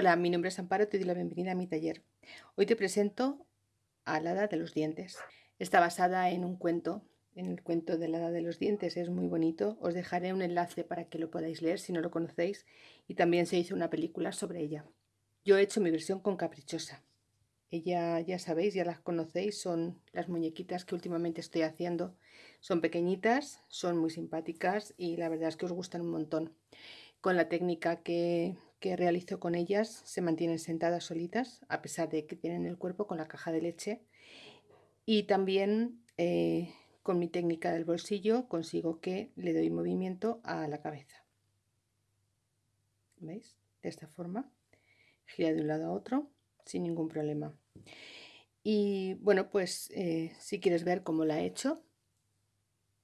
Hola, mi nombre es Amparo, te doy la bienvenida a mi taller. Hoy te presento a la Hada de los Dientes. Está basada en un cuento, en el cuento de la Hada de los Dientes, es muy bonito. Os dejaré un enlace para que lo podáis leer si no lo conocéis y también se hizo una película sobre ella. Yo he hecho mi versión con Caprichosa. Ella, ya sabéis, ya las conocéis, son las muñequitas que últimamente estoy haciendo. Son pequeñitas, son muy simpáticas y la verdad es que os gustan un montón. Con la técnica que, que realizo con ellas se mantienen sentadas solitas, a pesar de que tienen el cuerpo con la caja de leche. Y también eh, con mi técnica del bolsillo consigo que le doy movimiento a la cabeza. ¿Veis? De esta forma. Gira de un lado a otro sin ningún problema. Y bueno, pues eh, si quieres ver cómo la he hecho,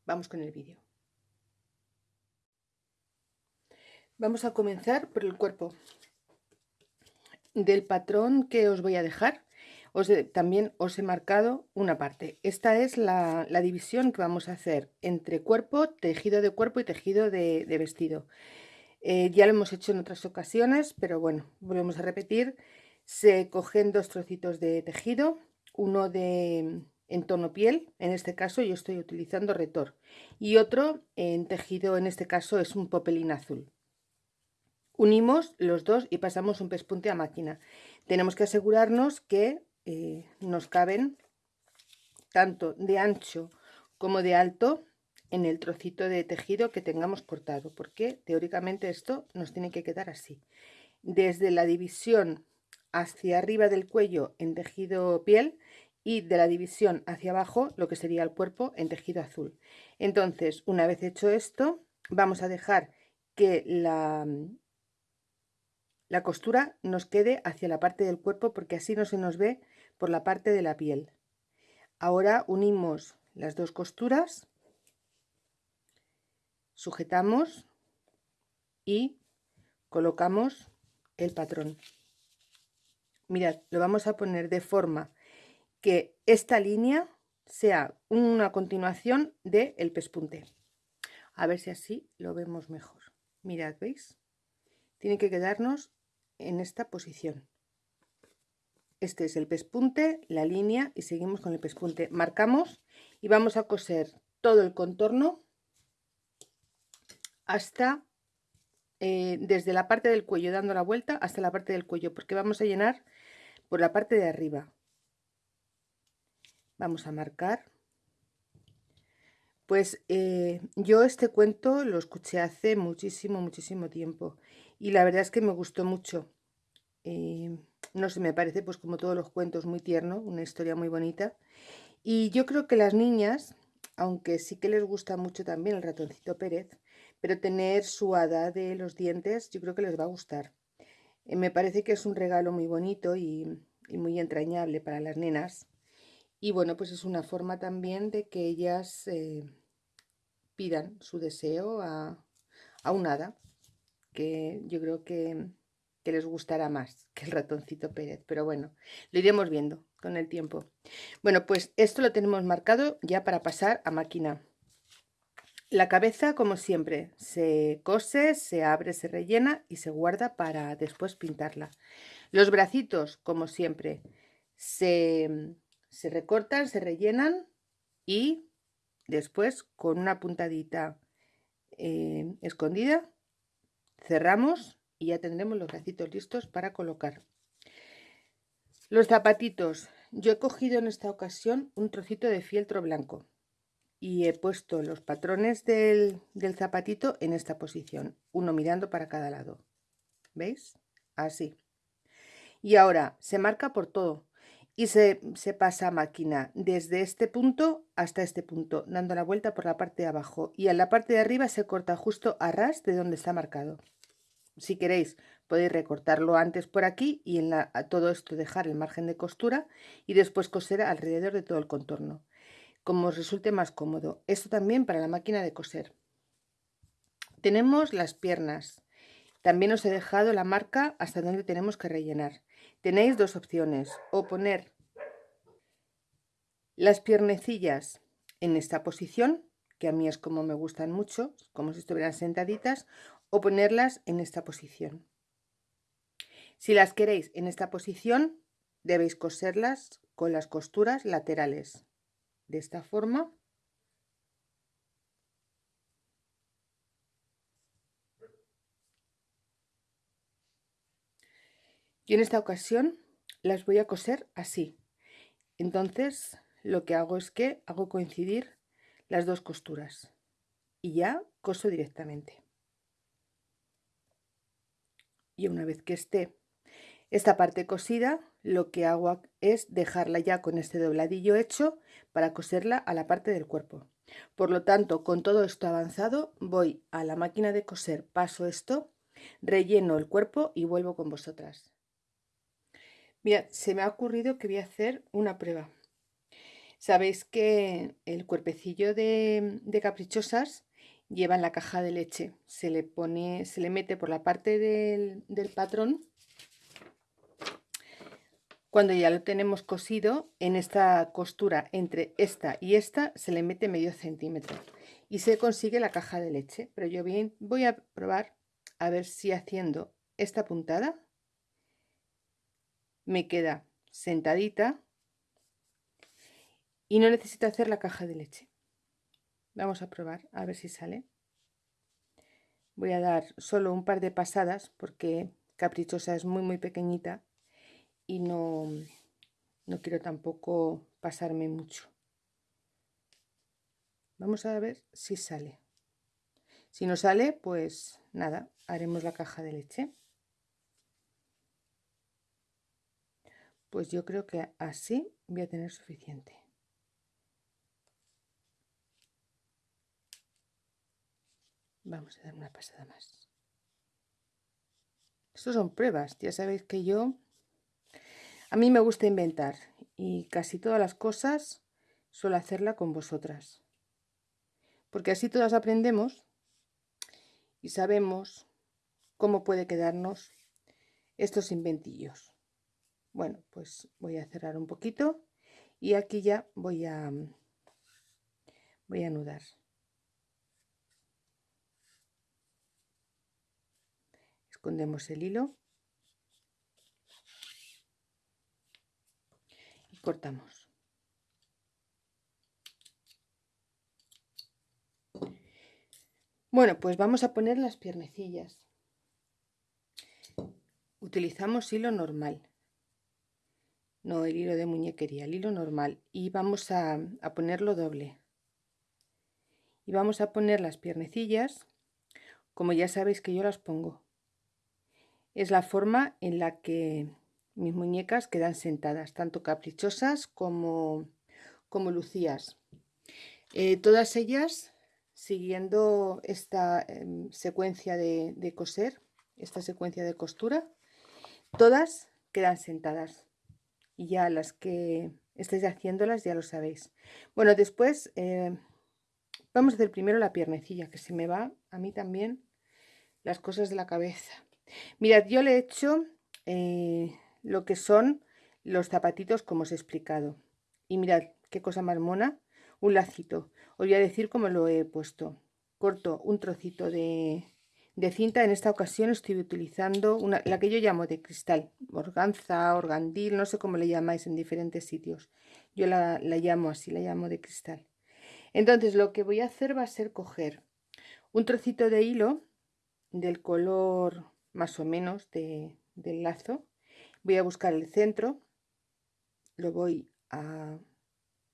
vamos con el vídeo. Vamos a comenzar por el cuerpo. Del patrón que os voy a dejar, os también os he marcado una parte. Esta es la, división que vamos a hacer entre cuerpo, tejido de cuerpo y tejido de, vestido. Eh, ya lo hemos hecho en otras ocasiones, pero bueno, volvemos a repetir. Se cogen dos trocitos de tejido, uno de en tono piel, en este caso yo estoy utilizando retor, y otro en tejido, en este caso es un popelín azul. Unimos los dos y pasamos un pespunte a máquina. Tenemos que asegurarnos que eh, nos caben tanto de ancho como de alto en el trocito de tejido que tengamos cortado, porque teóricamente esto nos tiene que quedar así. Desde la división hacia arriba del cuello en tejido piel y de la división hacia abajo lo que sería el cuerpo en tejido azul. Entonces, una vez hecho esto, vamos a dejar que la, la costura nos quede hacia la parte del cuerpo porque así no se nos ve por la parte de la piel. Ahora unimos las dos costuras, sujetamos y colocamos el patrón. Mirad, lo vamos a poner de forma que esta línea sea una continuación del el pespunte. A ver si así lo vemos mejor. Mirad, ¿veis? Tiene que quedarnos en esta posición. Este es el pespunte, la línea y seguimos con el pespunte. Marcamos y vamos a coser todo el contorno hasta eh, desde la parte del cuello dando la vuelta hasta la parte del cuello porque vamos a llenar por la parte de arriba. Vamos a marcar. Pues eh, yo este cuento lo escuché hace muchísimo, muchísimo tiempo y la verdad es que me gustó mucho. Eh, no sé, me parece pues como todos los cuentos muy tierno, una historia muy bonita. Y yo creo que las niñas, aunque sí que les gusta mucho también el ratoncito Pérez, pero tener su hada de los dientes yo creo que les va a gustar. Eh, me parece que es un regalo muy bonito y, muy entrañable para las nenas. Y bueno, pues es una forma también de que ellas eh, pidan su deseo a, a un hada que yo creo que, les gustará más que el ratoncito Pérez, pero bueno, lo iremos viendo con el tiempo. Bueno, pues esto lo tenemos marcado ya para pasar a máquina. La cabeza, como siempre, se cose, se abre, se rellena y se guarda para después pintarla. Los bracitos, como siempre, se, recortan, se rellenan y después con una puntadita eh, escondida cerramos y ya tendremos los bracitos listos para colocar. Los zapatitos. Yo he cogido en esta ocasión un trocito de fieltro blanco y he puesto los patrones del, zapatito en esta posición, uno mirando para cada lado. ¿Veis? Así. Y ahora se marca por todo y se, se, pasa a máquina desde este punto hasta este punto, dando la vuelta por la parte de abajo. Y en la parte de arriba se corta justo a ras de donde está marcado. Si queréis podéis recortarlo antes por aquí y en la, todo esto dejar el margen de costura y después coser alrededor de todo el contorno, como os resulte más cómodo. Esto también para la máquina de coser. Tenemos las piernas. También os he dejado la marca hasta donde tenemos que rellenar. Tenéis dos opciones, o poner las piernecillas en esta posición, que a mí es como me gustan mucho, como si estuvieran sentaditas, o ponerlas en esta posición. Si las queréis en esta posición, debéis coserlas con las costuras laterales. De esta forma. Y en esta ocasión las voy a coser así. Entonces lo que hago es que hago coincidir las dos costuras y ya coso directamente. Y una vez que esté esta parte cosida, lo que hago es dejarla ya con este dobladillo hecho para coserla a la parte del cuerpo. Por lo tanto, con todo esto avanzado, voy a la máquina de coser, paso esto, relleno el cuerpo y vuelvo con vosotras. Mira, se me ha ocurrido que voy a hacer una prueba. Sabéis que el cuerpecillo de, caprichosas lleva en la caja de leche. Se le pone, se le mete por la parte del, del patrón. Cuando ya lo tenemos cosido, en esta costura entre esta y esta se le mete medio centímetro y se consigue la caja de leche. Pero yo bien voy a probar a ver si haciendo esta puntada me queda sentadita y no necesito hacer la caja de leche. Vamos a probar a ver si sale. Voy a dar solo un par de pasadas porque Caprichosa es muy muy pequeñita y no, no quiero tampoco pasarme mucho. Vamos a ver si sale. Si no sale, pues nada, haremos la caja de leche. Pues yo creo que así voy a tener suficiente. Vamos a dar una pasada más. Estos son pruebas. Ya sabéis que yo... A mí me gusta inventar. Y casi todas las cosas suelo hacerla con vosotras. Porque así todas aprendemos y sabemos cómo puede quedarnos estos inventillos. Bueno, pues voy a cerrar un poquito y aquí ya voy a, voy a anudar. Escondemos el hilo y cortamos. Bueno pues vamos a poner las piernecillas. Utilizamos hilo normal. No el hilo de muñequería el hilo normal. Y vamos a, a ponerlo doble. Y vamos a poner las piernecillas como ya sabéis que yo las pongo es la forma en la que mis muñecas quedan sentadas, tanto caprichosas como, como lucías. Eh, todas ellas siguiendo esta em, secuencia de, coser, esta secuencia de costura, todas quedan sentadas. Y ya las que estéis haciéndolas ya lo sabéis. Bueno, después eh, vamos a hacer primero la piernecilla, que se me va a mí también las cosas de la cabeza. Mirad, yo le he hecho eh, lo que son los zapatitos como os he explicado. Y mirad, qué cosa más mona, un lacito. Os voy a decir cómo lo he puesto. Corto un trocito de, cinta, en esta ocasión estoy utilizando una, la que yo llamo de cristal, organza, organdil, no sé cómo le llamáis en diferentes sitios. Yo la, la llamo así, la llamo de cristal. Entonces lo que voy a hacer va a ser coger un trocito de hilo del color más o menos de, del lazo. Voy a buscar el centro, lo voy a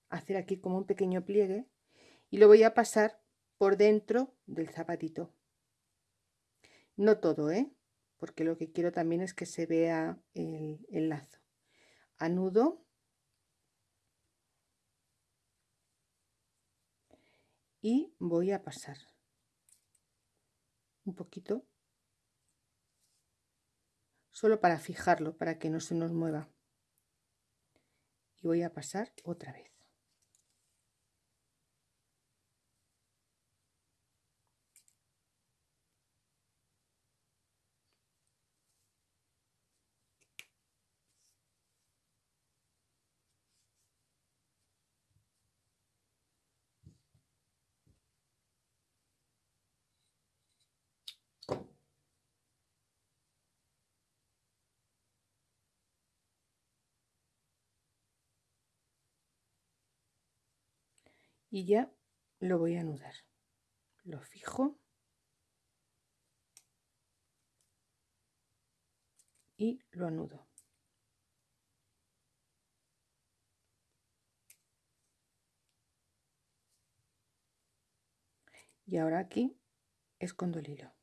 hacer aquí como un pequeño pliegue y lo voy a pasar por dentro del zapatito. No todo, ¿eh? porque lo que quiero también es que se vea el, el lazo. Anudo y voy a pasar un poquito solo para fijarlo, para que no se nos mueva. Y voy a pasar otra vez. Y ya lo voy a anudar. Lo fijo. Y lo anudo. Y ahora aquí escondo el hilo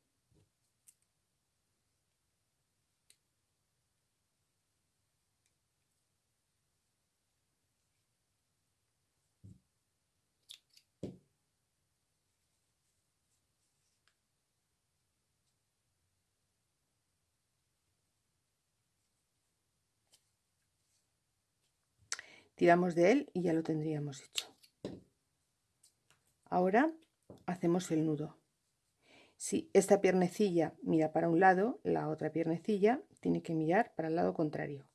tiramos de él y ya lo tendríamos hecho. Ahora hacemos el nudo. Si esta piernecilla mira para un lado la otra piernecilla tiene que mirar para el lado contrario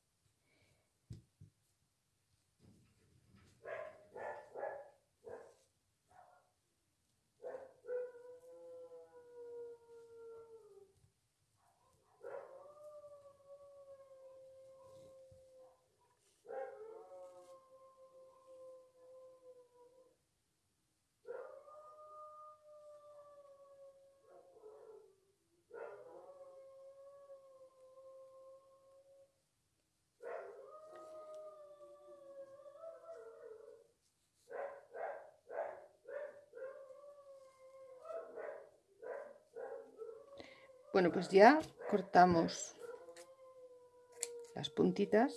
Bueno, pues ya cortamos las puntitas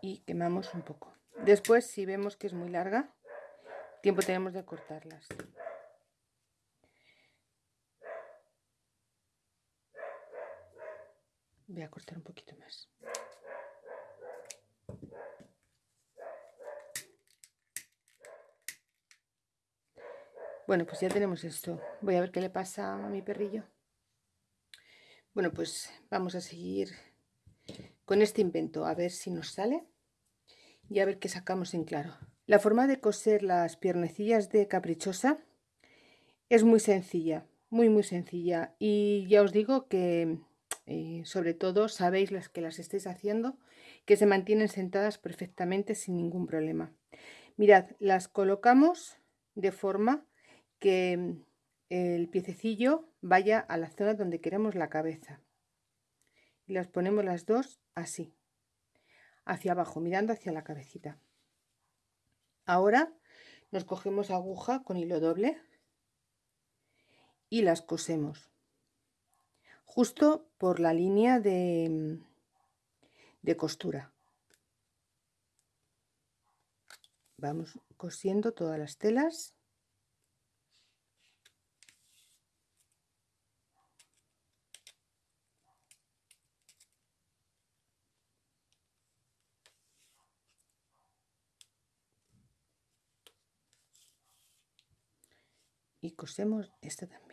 y quemamos un poco. Después, si vemos que es muy larga, tiempo tenemos de cortarlas. Voy a cortar un poquito más. Bueno, pues ya tenemos esto. Voy a ver qué le pasa a mi perrillo. Bueno, pues vamos a seguir con este invento, a ver si nos sale y a ver qué sacamos en claro. La forma de coser las piernecillas de caprichosa es muy sencilla, muy muy sencilla y ya os digo que eh, sobre todo sabéis las que las estéis haciendo que se mantienen sentadas perfectamente sin ningún problema. Mirad, las colocamos de forma que mm, el piececillo vaya a la zona donde queremos la cabeza. Y las ponemos las dos así, hacia abajo, mirando hacia la cabecita. Ahora nos cogemos aguja con hilo doble y las cosemos justo por la línea de, mm, de costura. Vamos cosiendo todas las telas. Y cosemos esta también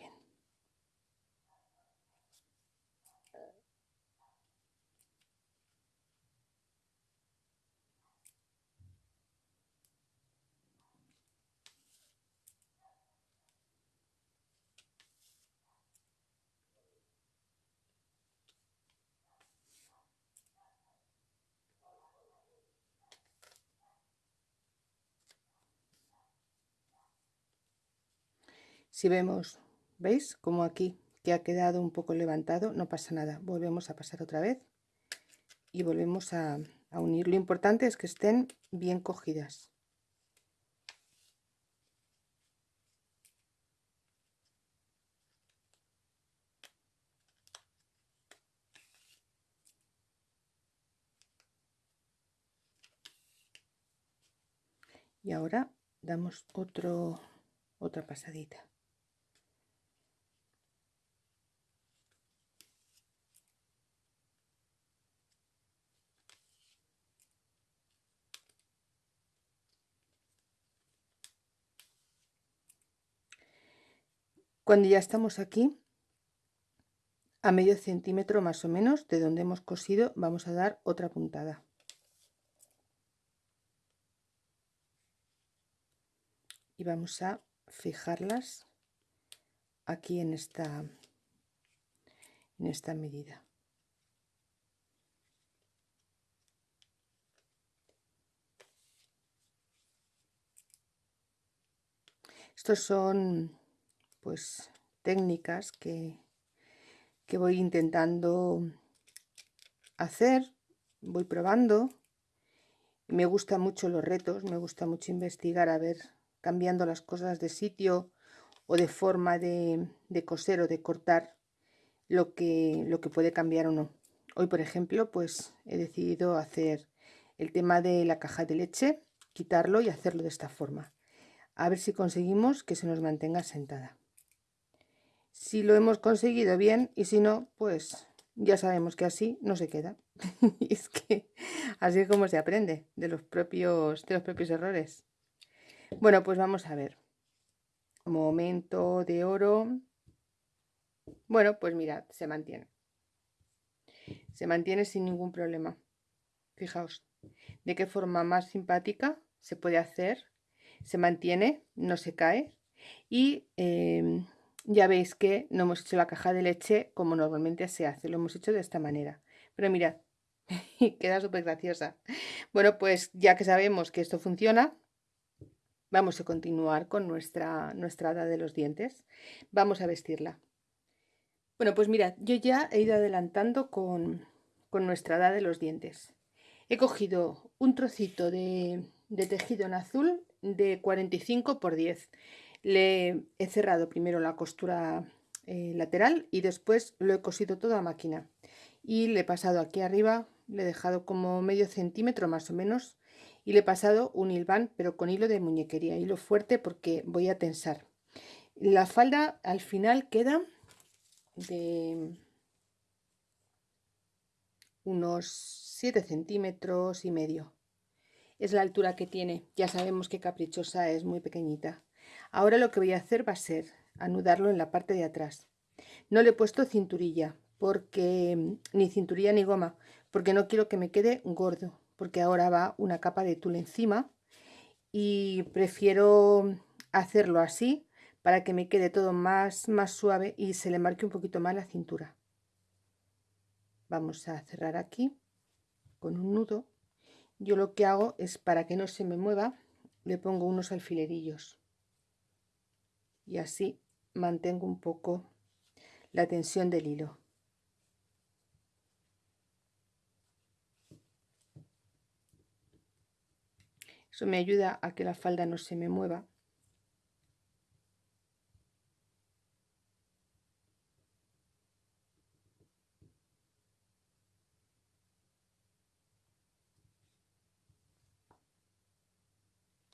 Si vemos, ¿veis? Como aquí que ha quedado un poco levantado, no pasa nada. Volvemos a pasar otra vez y volvemos a, unir. Lo importante es que estén bien cogidas. y ahora damos otro otra pasadita Cuando ya estamos aquí, a medio centímetro más o menos de donde hemos cosido, vamos a dar otra puntada. Y vamos a fijarlas aquí en esta, en esta medida. Estos son pues técnicas que, que voy intentando hacer, voy probando. Me gustan mucho los retos, me gusta mucho investigar, a ver, cambiando las cosas de sitio o de forma de, de coser o de cortar lo que, lo que puede cambiar o no. Hoy, por ejemplo, pues he decidido hacer el tema de la caja de leche, quitarlo y hacerlo de esta forma. A ver si conseguimos que se nos mantenga sentada. Si lo hemos conseguido bien y si no, pues ya sabemos que así no se queda. y es que así es como se aprende de los propios, de los propios errores. Bueno, pues vamos a ver. Momento de oro. Bueno, pues mirad, se mantiene. Se mantiene sin ningún problema. Fijaos, de qué forma más simpática se puede hacer. Se mantiene, no se cae. Y em, ya veis que no hemos hecho la caja de leche como normalmente se hace. Lo hemos hecho de esta manera. Pero mirad, queda súper graciosa. Bueno, pues ya que sabemos que esto funciona, vamos a continuar con nuestra, nuestra hada de los dientes. Vamos a vestirla. Bueno, pues mirad, yo ya he ido adelantando con, nuestra edad de los dientes. He cogido un trocito de, tejido en azul de 45 por 10. Le he cerrado primero la costura eh, lateral y después lo he cosido todo a máquina. Y le he pasado aquí arriba, le he dejado como medio centímetro más o menos y le he pasado un hilván pero con hilo de muñequería, hilo fuerte porque voy a tensar. La falda al final queda de unos 7 centímetros y medio. Es la altura que tiene. Ya sabemos que caprichosa es muy pequeñita. Ahora lo que voy a hacer va a ser anudarlo en la parte de atrás. No le he puesto cinturilla, porque ni cinturilla ni goma, porque no quiero que me quede gordo, porque ahora va una capa de tul encima y prefiero hacerlo así para que me quede todo más, más suave y se le marque un poquito más la cintura. Vamos a cerrar aquí con un nudo. Yo lo que hago es para que no se me mueva, le pongo unos alfilerillos y así mantengo un poco la tensión del hilo. Eso me ayuda a que la falda no se me mueva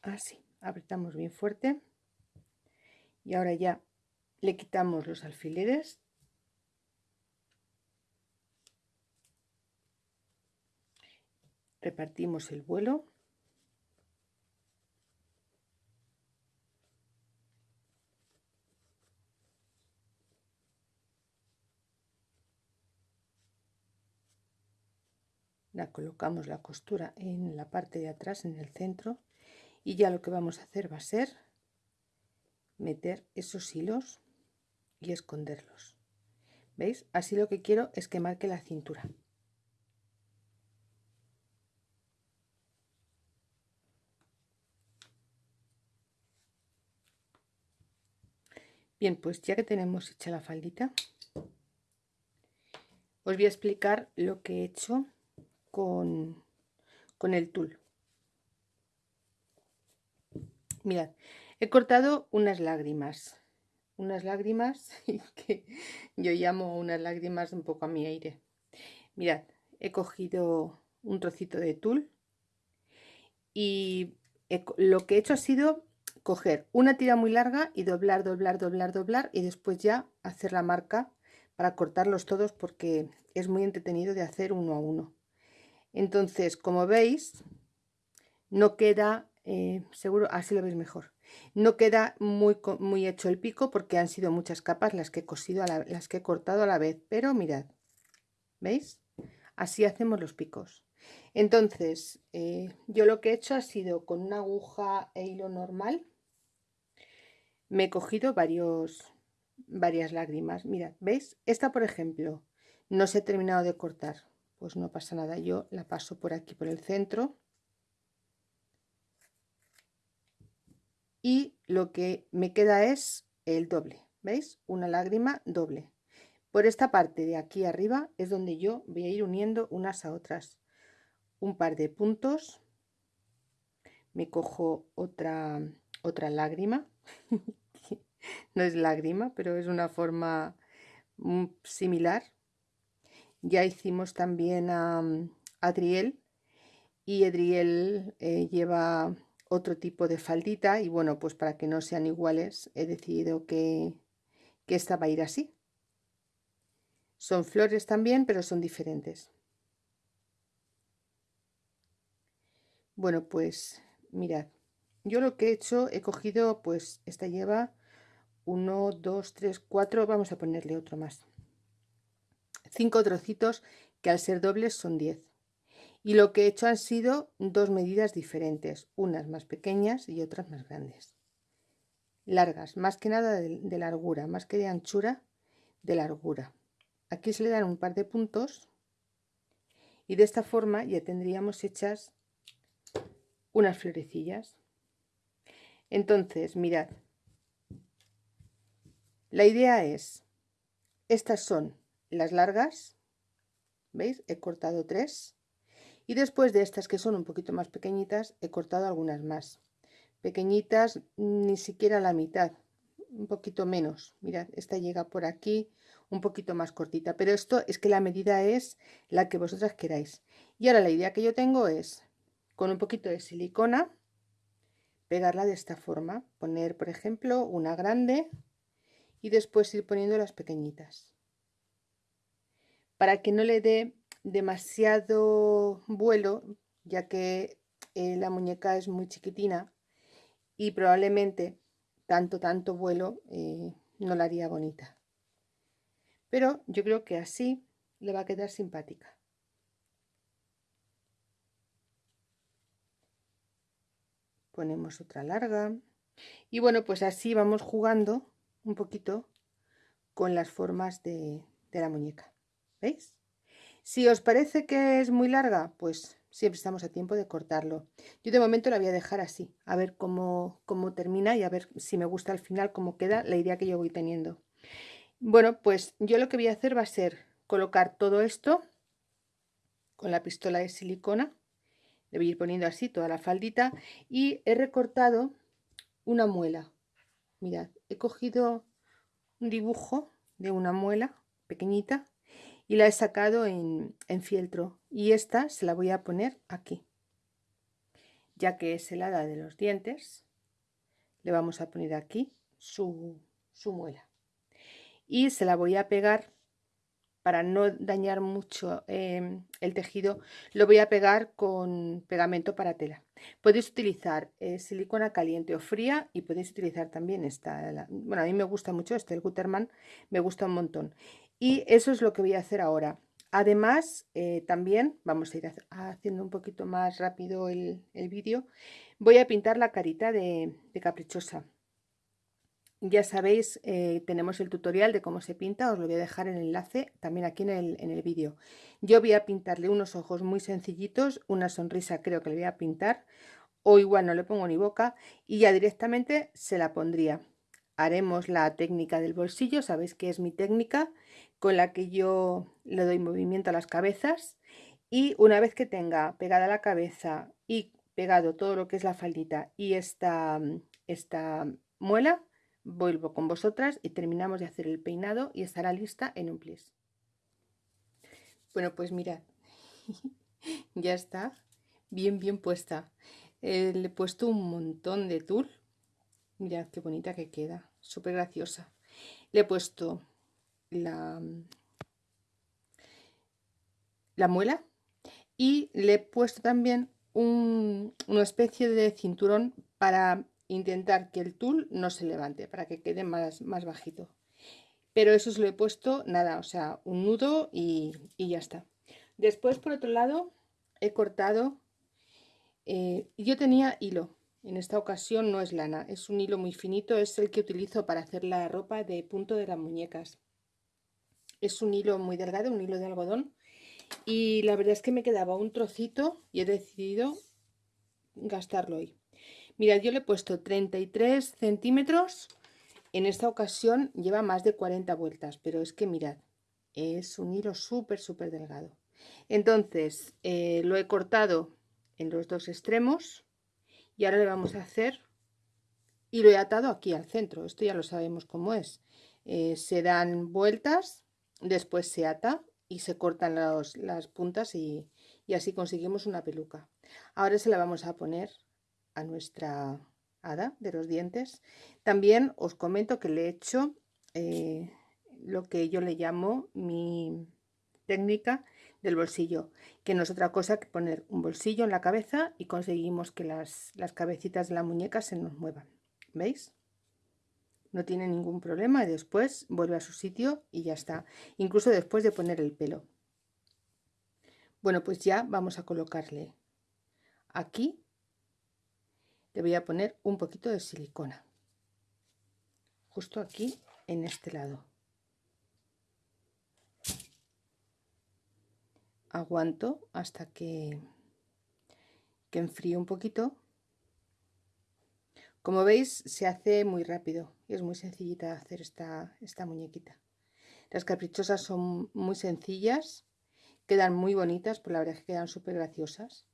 así apretamos bien fuerte y ahora ya le quitamos los alfileres. Repartimos el vuelo. La colocamos la costura en la parte de atrás en el centro y ya lo que vamos a hacer va a ser meter esos hilos y esconderlos. Veis así lo que quiero es que marque la cintura. Bien pues ya que tenemos hecha la faldita os voy a explicar lo que he hecho con, con el tul. Mirad, he cortado unas lágrimas. Unas lágrimas que yo llamo unas lágrimas un poco a mi aire. Mirad, he cogido un trocito de tul y lo que he hecho ha sido coger una tira muy larga y doblar, doblar, doblar, doblar y después ya hacer la marca para cortarlos todos porque es muy entretenido de hacer uno a uno. Entonces, como veis, no queda eh, seguro así lo veis mejor no queda muy, muy hecho el pico porque han sido muchas capas las que he cosido las que he cortado a la vez pero mirad veis así hacemos los picos. Entonces eh, yo lo que he hecho ha sido con una aguja e hilo normal me he cogido varios varias lágrimas. Mirad veis esta por ejemplo no se ha terminado de cortar pues no pasa nada yo la paso por aquí por el centro y lo que me queda es el doble, ¿veis? Una lágrima doble. Por esta parte de aquí arriba es donde yo voy a ir uniendo unas a otras. Un par de puntos, me cojo otra, otra lágrima, no es lágrima, pero es una forma mm, similar. Ya hicimos también a Adriel y Adriel eh, lleva otro tipo de faldita y bueno, pues para que no sean iguales he decidido que, que esta va a ir así. Son flores también, pero son diferentes. Bueno, pues mirad, yo lo que he hecho, he cogido, pues esta lleva 1, 2, 3, 4, vamos a ponerle otro más. Cinco trocitos que al ser dobles son 10 y lo que he hecho han sido dos medidas diferentes, unas más pequeñas y otras más grandes. Largas, más que nada de, largura, más que de anchura, de largura. Aquí se le dan un par de puntos y de esta forma ya tendríamos hechas unas florecillas. Entonces, mirad, la idea es, estas son las largas, ¿veis? He cortado tres y después de estas que son un poquito más pequeñitas he cortado algunas más. Pequeñitas ni siquiera la mitad un poquito menos. Mirad esta llega por aquí un poquito más cortita. Pero esto es que la medida es la que vosotras queráis. Y ahora la idea que yo tengo es con un poquito de silicona pegarla de esta forma. Poner por ejemplo una grande y después ir poniendo las pequeñitas. Para que no le dé demasiado vuelo, ya que eh, la muñeca es muy chiquitina y probablemente tanto, tanto vuelo eh, no la haría bonita. Pero yo creo que así le va a quedar simpática. Ponemos otra larga. Y bueno, pues así vamos jugando un poquito con las formas de, de la muñeca. ¿Veis? Si os parece que es muy larga, pues siempre estamos a tiempo de cortarlo. Yo de momento la voy a dejar así, a ver cómo, cómo termina y a ver si me gusta al final cómo queda la idea que yo voy teniendo. Bueno, pues yo lo que voy a hacer va a ser colocar todo esto con la pistola de silicona. Le voy a ir poniendo así toda la faldita y he recortado una muela. Mirad, he cogido un dibujo de una muela pequeñita y la he sacado en, fieltro y esta se la voy a poner aquí. Ya que es helada de los dientes le vamos a poner aquí su, muela. Y se la voy a pegar para no dañar mucho em, el tejido lo voy a pegar con pegamento para tela. Podéis utilizar eh, silicona caliente o fría y podéis utilizar también esta bueno a mí me gusta mucho este el Gutermann me gusta un montón y eso es lo que voy a hacer ahora. Además, eh, también, vamos a ir haciendo un poquito más rápido el, vídeo, voy a pintar la carita de, caprichosa. Ya sabéis, eh, tenemos el tutorial de cómo se pinta, os lo voy a dejar en el enlace también aquí en el, en el vídeo. Yo voy a pintarle unos ojos muy sencillitos, una sonrisa creo que le voy a pintar, o igual no le pongo ni boca, y ya directamente se la pondría. Haremos la técnica del bolsillo, sabéis que es mi técnica, con la que yo le doy movimiento a las cabezas y una vez que tenga pegada la cabeza y pegado todo lo que es la faldita y esta, esta muela, vuelvo con vosotras y terminamos de hacer el peinado y estará lista en un plis. Bueno, pues mirad, ya está bien, bien puesta. Eh, le he puesto un montón de tul. Mirad qué bonita que queda, súper graciosa. Le he puesto la, la muela y le he puesto también una especie de cinturón para intentar que el tul no se levante, para que quede más, más bajito. Pero eso se lo he puesto, nada, o sea, un nudo y, ya está. Después, por otro lado, he cortado, eh, yo tenía hilo, en esta ocasión no es lana, es un hilo muy finito, es el que utilizo para hacer la ropa de punto de las muñecas es un hilo muy delgado, un hilo de algodón y la verdad es que me quedaba un trocito y he decidido gastarlo hoy. Mirad, yo le he puesto 33 centímetros. En esta ocasión lleva más de 40 vueltas, pero es que mirad, es un hilo súper, súper delgado. Entonces, eh, lo he cortado en los dos extremos y ahora le vamos a hacer y lo he atado aquí al centro. Esto ya lo sabemos cómo es. Eh, se dan vueltas, después se ata y se cortan las puntas y, y así conseguimos una peluca. Ahora se la vamos a poner a nuestra hada de los dientes. También os comento que le he hecho eh, lo que yo le llamo mi técnica del bolsillo, que no es otra cosa que poner un bolsillo en la cabeza y conseguimos que las, las cabecitas de la muñeca se nos muevan. ¿Veis? No tiene ningún problema y después vuelve a su sitio y ya está. Incluso después de poner el pelo. Bueno, pues ya vamos a colocarle aquí le voy a poner un poquito de silicona justo aquí en este lado aguanto hasta que, que enfríe un poquito. Como veis se hace muy rápido y es muy sencillita hacer esta, esta muñequita. Las caprichosas son muy sencillas quedan muy bonitas por la verdad que quedan súper graciosas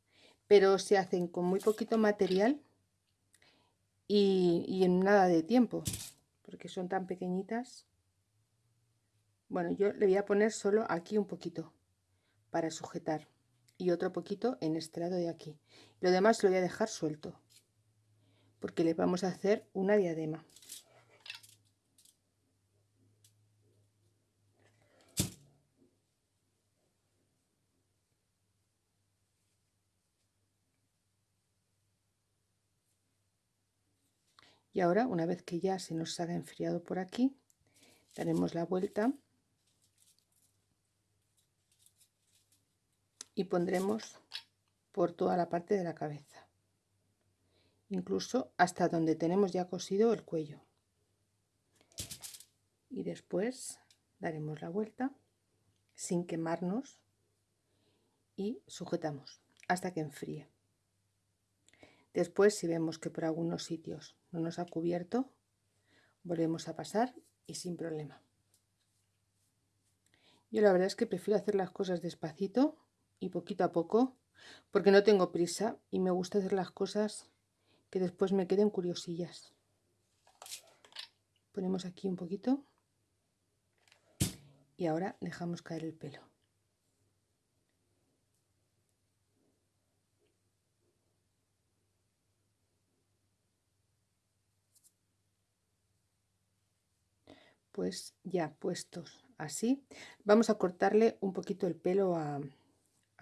pero se hacen con muy poquito material y, en nada de tiempo, porque son tan pequeñitas. Bueno, yo le voy a poner solo aquí un poquito para sujetar y otro poquito en este lado de aquí. Lo demás lo voy a dejar suelto porque le vamos a hacer una diadema. Y ahora, una vez que ya se nos ha enfriado por aquí, daremos la vuelta y pondremos por toda la parte de la cabeza, incluso hasta donde tenemos ya cosido el cuello. Y después daremos la vuelta sin quemarnos y sujetamos hasta que enfríe. Después, si vemos que por algunos sitios no nos ha cubierto, volvemos a pasar y sin problema. Yo la verdad es que prefiero hacer las cosas despacito y poquito a poco, porque no tengo prisa y me gusta hacer las cosas que después me queden curiosillas. Ponemos aquí un poquito y ahora dejamos caer el pelo. pues ya puestos así vamos a cortarle un poquito el pelo a,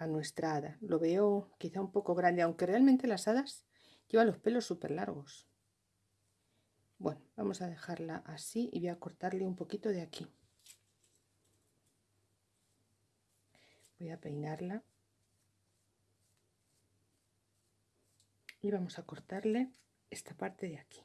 nuestra hada. Lo veo quizá un poco grande aunque realmente las hadas llevan los pelos súper largos bueno vamos a dejarla así y voy a cortarle un poquito de aquí. Voy a peinarla. Y vamos a cortarle esta parte de aquí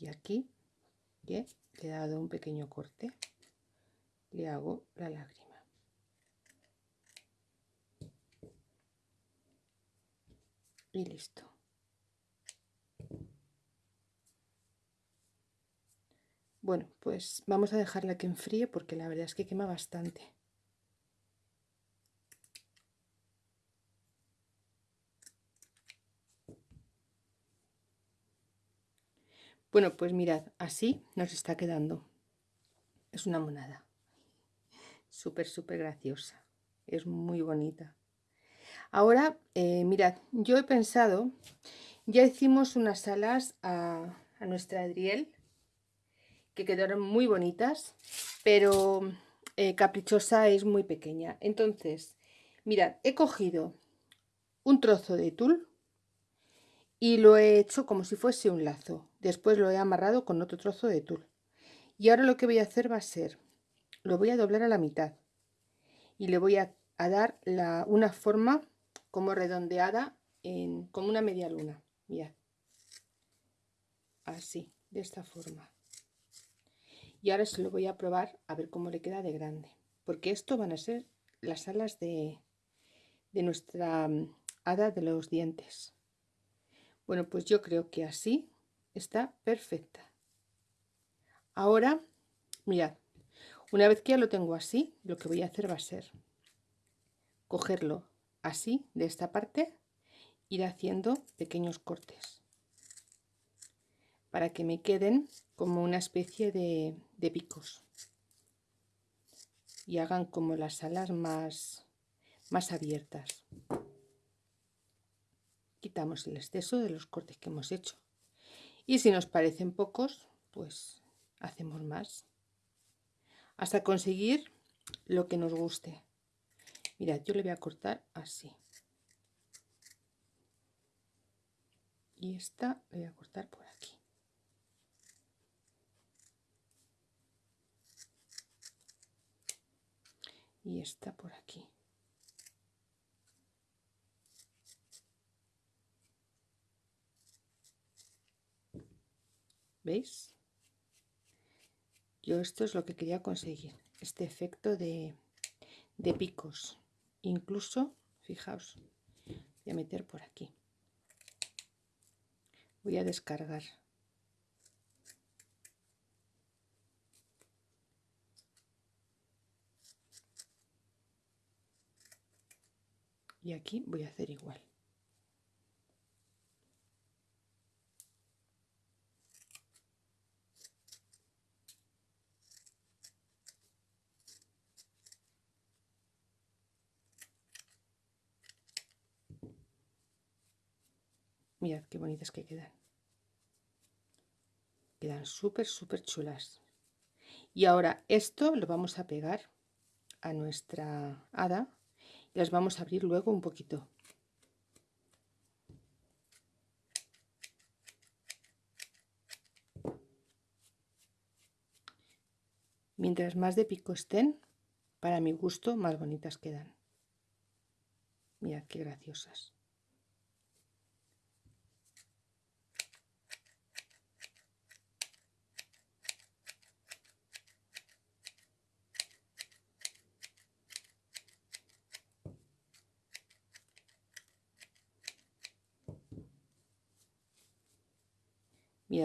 y aquí le he dado un pequeño corte. Le hago la lágrima. Y listo. Bueno pues vamos a dejarla que enfríe porque la verdad es que quema bastante Bueno, pues mirad, así nos está quedando. Es una monada. Súper, súper graciosa. Es muy bonita. Ahora, eh, mirad, yo he pensado, ya hicimos unas alas a, nuestra Adriel, que quedaron muy bonitas, pero eh, caprichosa es muy pequeña. Entonces, mirad, he cogido un trozo de tul y lo he hecho como si fuese un lazo. Después lo he amarrado con otro trozo de tul. Y ahora lo que voy a hacer va a ser lo voy a doblar a la mitad y le voy a, dar una forma como redondeada en, como una media luna. Mirad. Así, de esta forma. Y ahora se lo voy a probar a ver cómo le queda de grande. Porque esto van a ser las alas de, de nuestra mm, hada de los dientes. Bueno, pues yo creo que así está perfecta. Ahora, mirad, una vez que ya lo tengo así, lo que voy a hacer va a ser cogerlo así, de esta parte, ir haciendo pequeños cortes para que me queden como una especie de, de picos y hagan como las alas más, más abiertas. Quitamos el exceso de los cortes que hemos hecho. Y si nos parecen pocos, pues hacemos más. Hasta conseguir lo que nos guste. Mirad, yo le voy a cortar así. Y esta le voy a cortar por aquí. Y esta por aquí. ¿Veis? Yo esto es lo que quería conseguir, este efecto de, de picos. Incluso, fijaos, voy a meter por aquí. Voy a descargar. Y aquí voy a hacer igual. Mirad qué bonitas que quedan. Quedan súper, súper chulas. Y ahora esto lo vamos a pegar a nuestra hada y las vamos a abrir luego un poquito. Mientras más de pico estén, para mi gusto, más bonitas quedan. Mirad qué graciosas.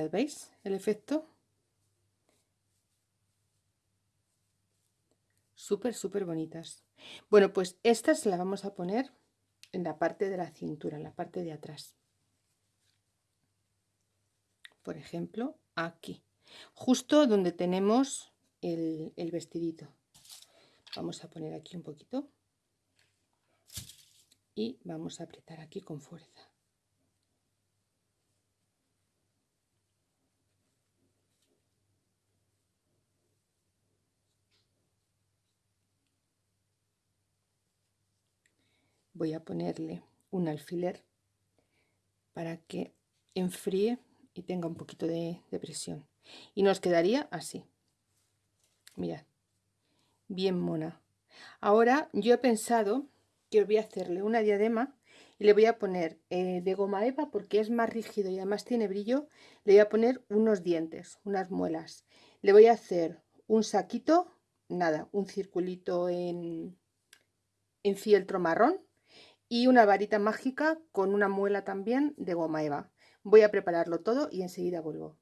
¿Veis el efecto? Súper, súper bonitas. Bueno, pues estas las vamos a poner en la parte de la cintura, en la parte de atrás. Por ejemplo, aquí. Justo donde tenemos el vestidito. Vamos a poner aquí un poquito. Y vamos a apretar aquí con fuerza. Voy a ponerle un alfiler para que enfríe y tenga un poquito de, presión. Y nos quedaría así. Mirad. Bien mona. Ahora yo he pensado que voy a hacerle una diadema y le voy a poner eh, de goma eva porque es más rígido y además tiene brillo le voy a poner unos dientes unas muelas. Le voy a hacer un saquito nada un circulito en, en fieltro marrón y una varita mágica con una muela también de goma eva. Voy a prepararlo todo y enseguida vuelvo.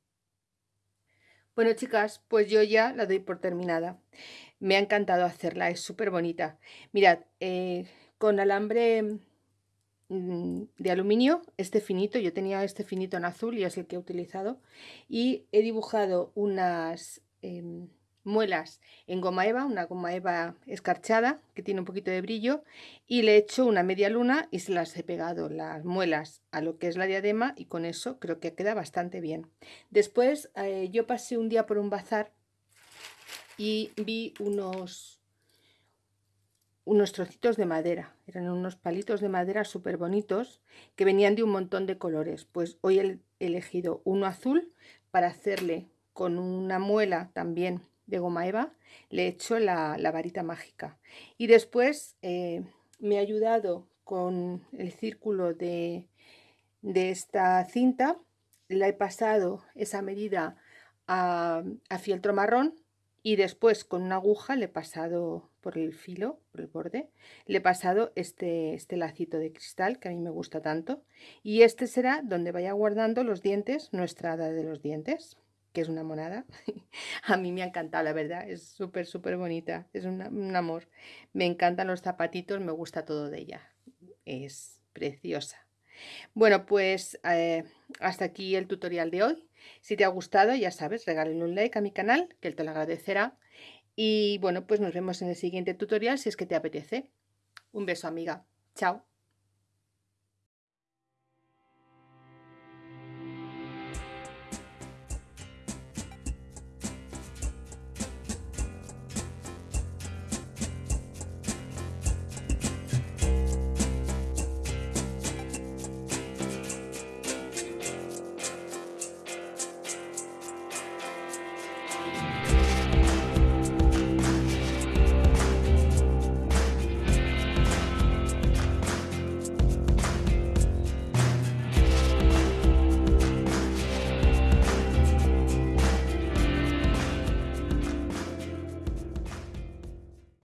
Bueno chicas, pues yo ya la doy por terminada. Me ha encantado hacerla, es súper bonita. Mirad, eh, con alambre mm, de aluminio, este finito, yo tenía este finito en azul y es el que he utilizado. Y he dibujado unas... Em, muelas en goma eva, una goma eva escarchada que tiene un poquito de brillo y le he hecho una media luna y se las he pegado las muelas a lo que es la diadema y con eso creo que queda bastante bien. Después eh, yo pasé un día por un bazar y vi unos unos trocitos de madera, eran unos palitos de madera súper bonitos que venían de un montón de colores. Pues hoy he elegido uno azul para hacerle con una muela también de goma eva, le he hecho la, varita mágica. Y después eh, me ha ayudado con el círculo de, de esta cinta, la he pasado esa medida a, fieltro marrón y después con una aguja le he pasado por el filo, por el borde, le he pasado este, este lacito de cristal que a mí me gusta tanto y este será donde vaya guardando los dientes, nuestra hada de los dientes que es una monada. a mí me ha encantado, la verdad, es súper, súper bonita, es un amor. Me encantan los zapatitos, me gusta todo de ella, es preciosa. Bueno, pues eh, hasta aquí el tutorial de hoy. Si te ha gustado, ya sabes, regálale un like a mi canal, que él te lo agradecerá. Y bueno, pues nos vemos en el siguiente tutorial si es que te apetece. Un beso, amiga. Chao.